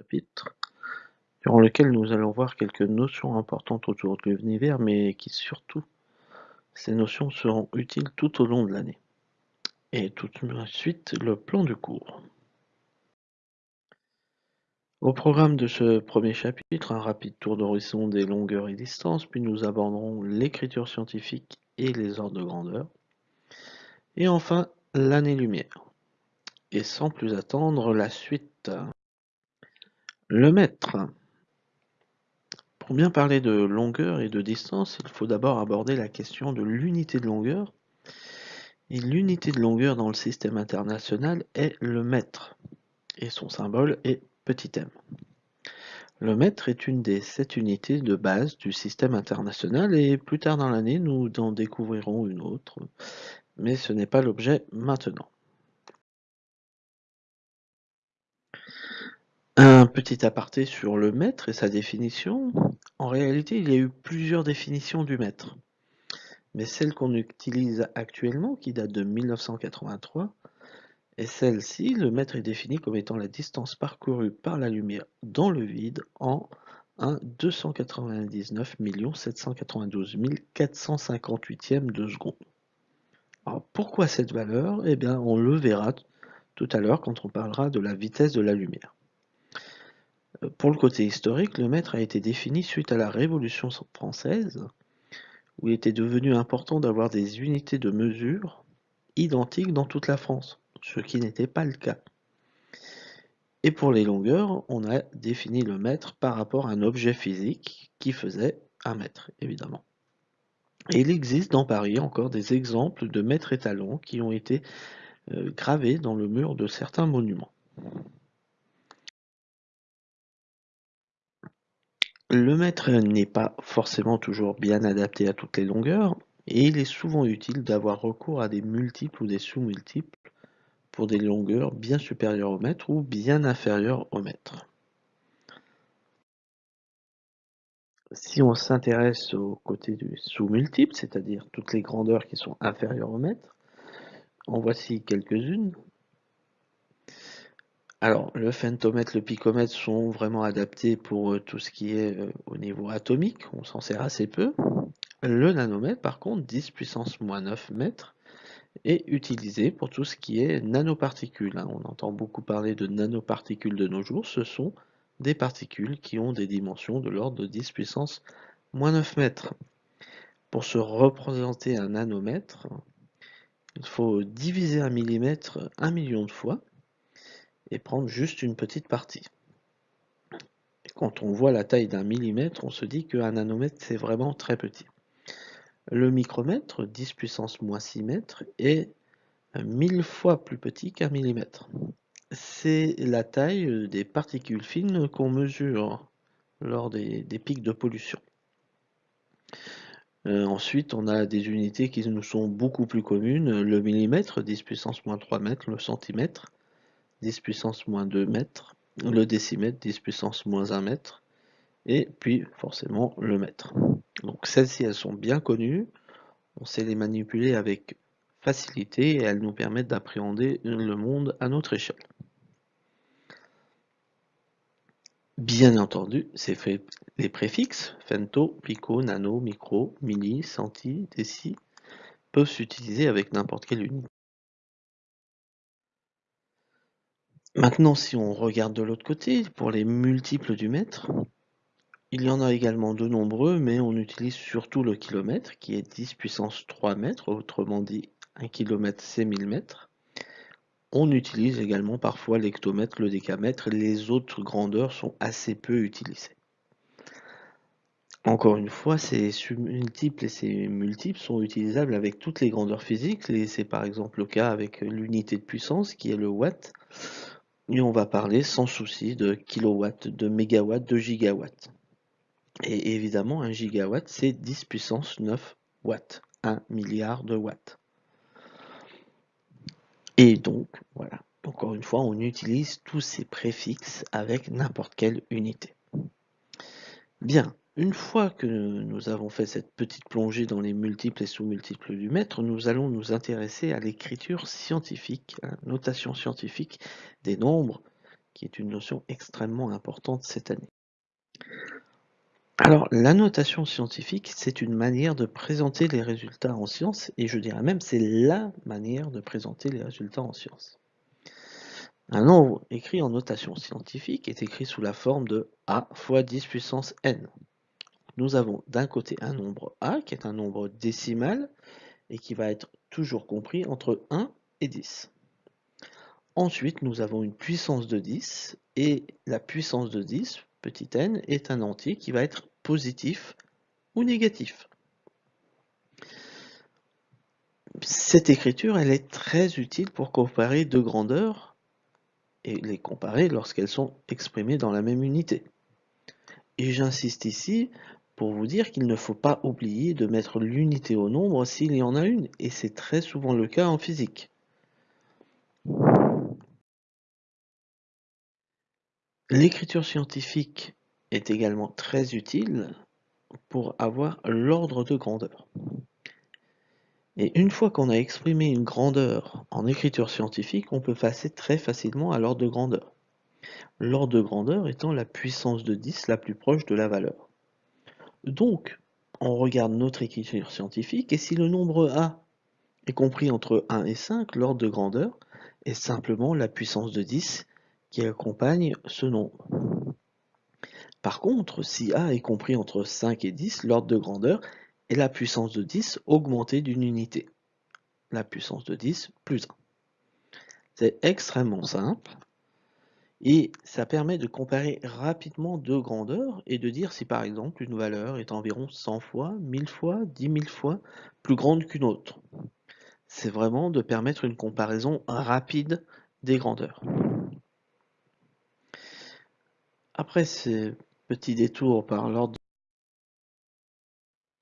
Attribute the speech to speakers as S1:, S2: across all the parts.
S1: chapitre, durant lequel nous allons voir quelques notions importantes autour de l'univers, mais qui surtout, ces notions seront utiles tout au long de l'année. Et tout de suite, le plan du cours. Au programme de ce premier chapitre, un rapide tour d'horizon des longueurs et distances, puis nous aborderons l'écriture scientifique et les ordres de grandeur. Et enfin, l'année-lumière. Et sans plus attendre, la suite. Le mètre. Pour bien parler de longueur et de distance, il faut d'abord aborder la question de l'unité de longueur. Et l'unité de longueur dans le système international est le mètre. Et son symbole est petit m. Le mètre est une des sept unités de base du système international et plus tard dans l'année nous en découvrirons une autre, mais ce n'est pas l'objet maintenant. Un petit aparté sur le mètre et sa définition. En réalité, il y a eu plusieurs définitions du mètre. Mais celle qu'on utilise actuellement, qui date de 1983, et celle-ci, le mètre est défini comme étant la distance parcourue par la lumière dans le vide en 1 299 792 458e de seconde. Alors pourquoi cette valeur? Eh bien, on le verra tout à l'heure quand on parlera de la vitesse de la lumière. Pour le côté historique, le mètre a été défini suite à la Révolution française, où il était devenu important d'avoir des unités de mesure identiques dans toute la France ce qui n'était pas le cas. Et pour les longueurs, on a défini le mètre par rapport à un objet physique qui faisait un mètre, évidemment. Et il existe dans Paris encore des exemples de mètres étalons qui ont été euh, gravés dans le mur de certains monuments. Le mètre n'est pas forcément toujours bien adapté à toutes les longueurs, et il est souvent utile d'avoir recours à des multiples ou des sous-multiples pour des longueurs bien supérieures au mètre ou bien inférieures au mètre. Si on s'intéresse au côté du sous-multiple, c'est-à-dire toutes les grandeurs qui sont inférieures au mètre, en voici quelques-unes. Alors, le femtomètre, le picomètre sont vraiment adaptés pour euh, tout ce qui est euh, au niveau atomique, on s'en sert assez peu. Le nanomètre, par contre, 10 puissance moins 9 mètres, est utilisé pour tout ce qui est nanoparticules. Hein. On entend beaucoup parler de nanoparticules de nos jours. Ce sont des particules qui ont des dimensions de l'ordre de 10 puissance moins 9 mètres. Pour se représenter un nanomètre, il faut diviser un millimètre un million de fois et prendre juste une petite partie. quand on voit la taille d'un millimètre, on se dit qu'un nanomètre c'est vraiment très petit. Le micromètre, 10 puissance moins 6 mètres, est 1000 fois plus petit qu'un millimètre. C'est la taille des particules fines qu'on mesure lors des, pics de pollution. Euh, ensuite, on a des unités qui nous sont beaucoup plus communes. Le millimètre, 10 puissance moins 3 mètres. Le centimètre, 10 puissance moins 2 mètres. Le décimètre, 10 puissance moins 1 mètre. Et puis, forcément, le mètre. Donc celles-ci, elles sont bien connues. On sait les manipuler avec facilité et elles nous permettent d'appréhender le monde à notre échelle. Bien entendu, les préfixes femto, pico, nano, micro, milli, centi, déci peuvent s'utiliser avec n'importe quelle unité. Maintenant, si on regarde de l'autre côté, pour les multiples du mètre, il y en a également de nombreux, mais on utilise surtout le kilomètre, qui est 10 puissance 3 mètres, autrement dit 1 km c'est 1000 mètres. On utilise également parfois l'hectomètre, le décamètre, les autres grandeurs sont assez peu utilisées. Encore une fois, ces multiples et ces multiples sont utilisables avec toutes les grandeurs physiques, et c'est par exemple le cas avec l'unité de puissance qui est le watt, on va parler sans souci de kilowatts, de mégawatts, de gigawatts. Et évidemment, un gigawatt, c'est 10 puissance 9 watts, 1 milliard de watts. Et donc, voilà, encore une fois, on utilise tous ces préfixes avec n'importe quelle unité. Bien, une fois que nous avons fait cette petite plongée dans les multiples et sous-multiples du mètre, nous allons nous intéresser à l'écriture scientifique, à la notation scientifique des nombres qui est une notion extrêmement importante cette année. Alors, la notation scientifique, c'est une manière de présenter les résultats en sciences, et je dirais même c'est la manière de présenter les résultats en sciences. Un nombre écrit en notation scientifique est écrit sous la forme de a fois 10 puissance n. Nous avons d'un côté un nombre a, qui est un nombre décimal, et qui va être toujours compris entre 1 et 10. Ensuite, nous avons une puissance de 10, et la puissance de 10, petit n, est un entier qui va être positif ou négatif. Cette écriture, elle est très utile pour comparer deux grandeurs et les comparer lorsqu'elles sont exprimées dans la même unité. Et j'insiste ici pour vous dire qu'il ne faut pas oublier de mettre l'unité au nombre s'il y en a une, et c'est très souvent le cas en physique. L'écriture scientifique est également très utile pour avoir l'ordre de grandeur. Et une fois qu'on a exprimé une grandeur en écriture scientifique, on peut passer très facilement à l'ordre de grandeur. L'ordre de grandeur étant la puissance de 10 la plus proche de la valeur. Donc, on regarde notre écriture scientifique, et si le nombre A est compris entre 1 et 5, l'ordre de grandeur est simplement la puissance de 10 qui accompagne ce nombre. Par contre, si A est compris entre 5 et 10, l'ordre de grandeur est la puissance de 10 augmentée d'une unité. La puissance de 10 plus 1. C'est extrêmement simple et ça permet de comparer rapidement deux grandeurs et de dire si par exemple une valeur est environ 100 fois, 1000 fois, 10 000 fois plus grande qu'une autre. C'est vraiment de permettre une comparaison rapide des grandeurs. Après ces Petit détour par l'ordre.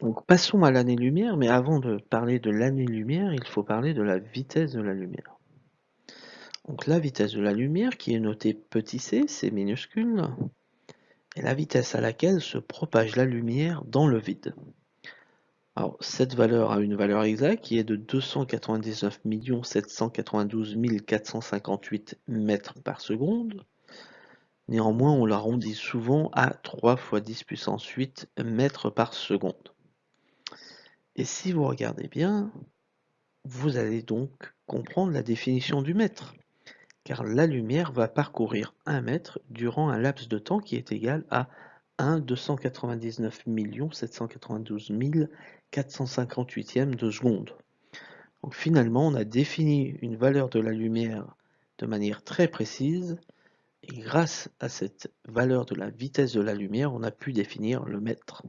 S1: Donc passons à l'année-lumière, mais avant de parler de l'année-lumière, il faut parler de la vitesse de la lumière. Donc la vitesse de la lumière, qui est notée petit c, c'est minuscule, est la vitesse à laquelle se propage la lumière dans le vide. Alors cette valeur a une valeur exacte qui est de 299 792 458 mètres par seconde. Néanmoins, on l'arrondit souvent à 3 fois 10 puissance 8 mètres par seconde. Et si vous regardez bien, vous allez donc comprendre la définition du mètre, car la lumière va parcourir un mètre durant un laps de temps qui est égal à 1 299 792 458e de seconde. Donc finalement, on a défini une valeur de la lumière de manière très précise, et grâce à cette valeur de la vitesse de la lumière, on a pu définir le mètre.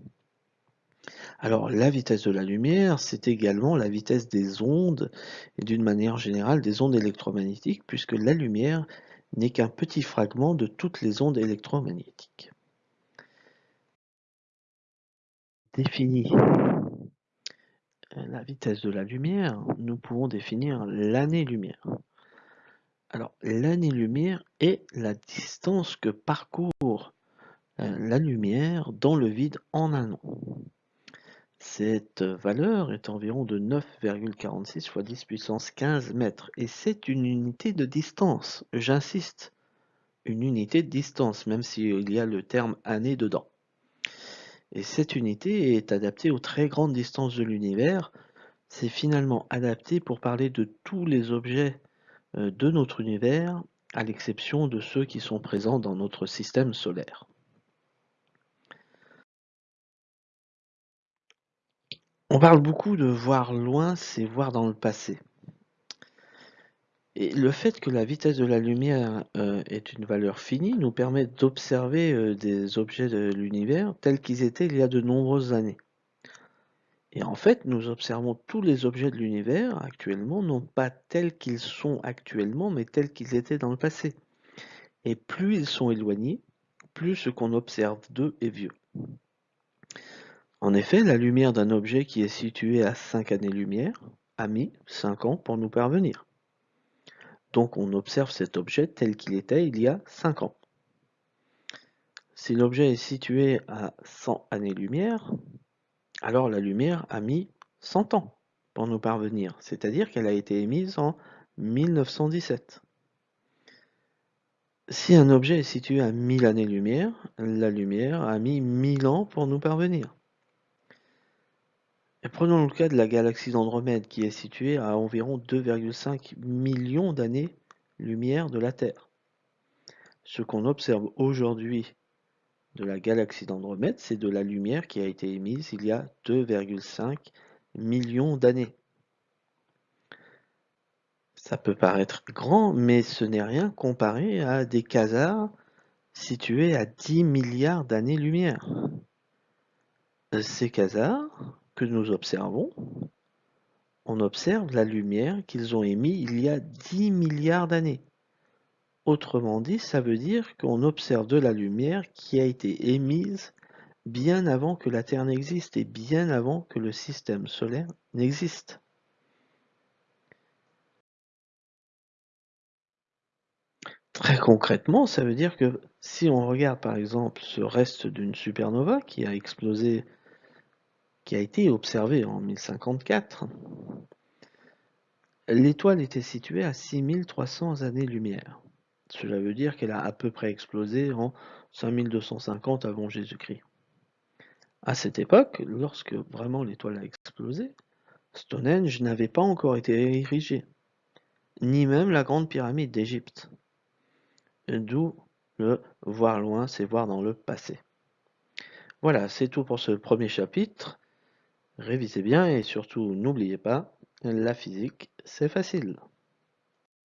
S1: Alors la vitesse de la lumière, c'est également la vitesse des ondes, et d'une manière générale des ondes électromagnétiques, puisque la lumière n'est qu'un petit fragment de toutes les ondes électromagnétiques. Définie la vitesse de la lumière, nous pouvons définir l'année-lumière. Alors, l'année-lumière est la distance que parcourt euh, la lumière dans le vide en un an. Cette valeur est environ de 9,46 fois 10 puissance 15 mètres et c'est une unité de distance, j'insiste, une unité de distance, même s'il y a le terme année dedans. Et cette unité est adaptée aux très grandes distances de l'univers. C'est finalement adapté pour parler de tous les objets euh, de notre univers, à l'exception de ceux qui sont présents dans notre système solaire. On parle beaucoup de voir loin, c'est voir dans le passé. Et le fait que la vitesse de la lumière euh, est une valeur finie nous permet d'observer euh, des objets de l'univers tels qu'ils étaient il y a de nombreuses années. Et en fait, nous observons tous les objets de l'univers actuellement, non pas tels qu'ils sont actuellement, mais tels qu'ils étaient dans le passé. Et plus ils sont éloignés, plus ce qu'on observe d'eux est vieux. En effet, la lumière d'un objet qui est situé à 5 années-lumière a mis 5 ans pour nous parvenir. Donc on observe cet objet tel qu'il était il y a 5 ans. Si l'objet est situé à 100 années-lumière, alors la lumière a mis 100 ans pour nous parvenir, c'est-à-dire qu'elle a été émise en 1917. Si un objet est situé à 1000 années-lumière, la lumière a mis 1000 ans pour nous parvenir. Prenons le cas de la galaxie d'Andromède qui est située à environ 2,5 millions d'années-lumière de la Terre. Ce qu'on observe aujourd'hui de la galaxie d'Andromède, c'est de la lumière qui a été émise il y a 2,5 millions d'années. Ça peut paraître grand, mais ce n'est rien comparé à des quasars situés à 10 milliards d'années-lumière. Ces quasars que nous observons, on observe la lumière qu'ils ont émise il y a 10 milliards d'années. Autrement dit, ça veut dire qu'on observe de la lumière qui a été émise bien avant que la Terre n'existe et bien avant que le système solaire n'existe. Très concrètement, ça veut dire que si on regarde par exemple ce reste d'une supernova qui a explosé, qui a été observé en 1054, l'étoile était située à 6300 années-lumière. Cela veut dire qu'elle a à peu près explosé en 5250 avant Jésus-Christ. À cette époque, lorsque vraiment l'étoile a explosé, Stonehenge n'avait pas encore été érigé, ni même la grande pyramide d'Égypte. D'où le voir loin, c'est voir dans le passé. Voilà, c'est tout pour ce premier chapitre. Révisez bien et surtout n'oubliez pas, la physique, c'est facile.